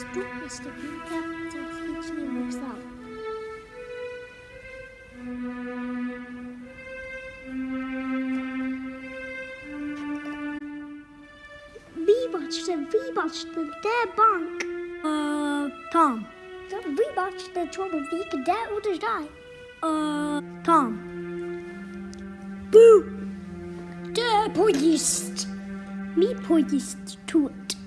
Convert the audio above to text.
stort Teach me myself. We watched it, we watched the dead bunk. Uh, Tom. We watched the trouble week, dead or to die. Uh, Tom. Boo! The poised. Me poised to it.